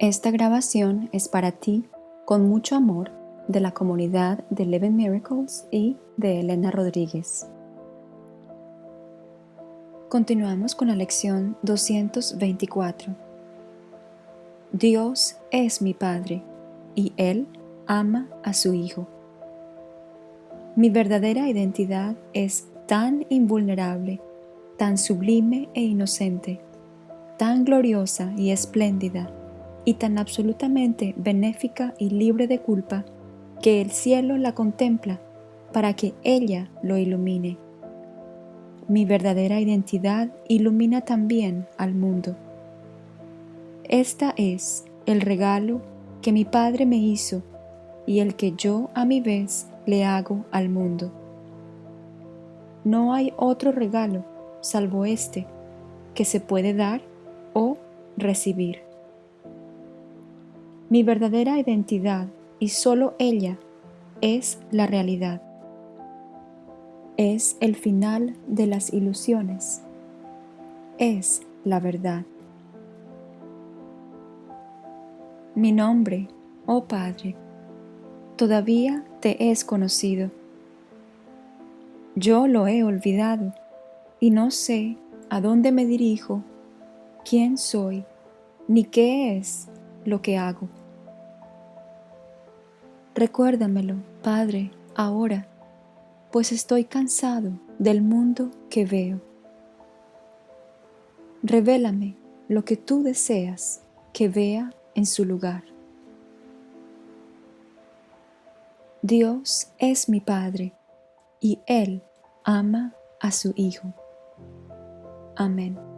Esta grabación es para ti con mucho amor de la comunidad de Eleven Miracles y de Elena Rodríguez. Continuamos con la lección 224. Dios es mi Padre y Él ama a su Hijo. Mi verdadera identidad es tan invulnerable, tan sublime e inocente, tan gloriosa y espléndida, y tan absolutamente benéfica y libre de culpa, que el cielo la contempla para que ella lo ilumine. Mi verdadera identidad ilumina también al mundo. Esta es el regalo que mi Padre me hizo y el que yo a mi vez le hago al mundo. No hay otro regalo salvo este que se puede dar o recibir. Mi verdadera identidad y solo ella es la realidad. Es el final de las ilusiones. Es la verdad. Mi nombre, oh Padre, todavía te es conocido. Yo lo he olvidado y no sé a dónde me dirijo, quién soy, ni qué es lo que hago. Recuérdamelo, Padre, ahora, pues estoy cansado del mundo que veo. Revélame lo que tú deseas que vea en su lugar. Dios es mi Padre y Él ama a su Hijo. Amén.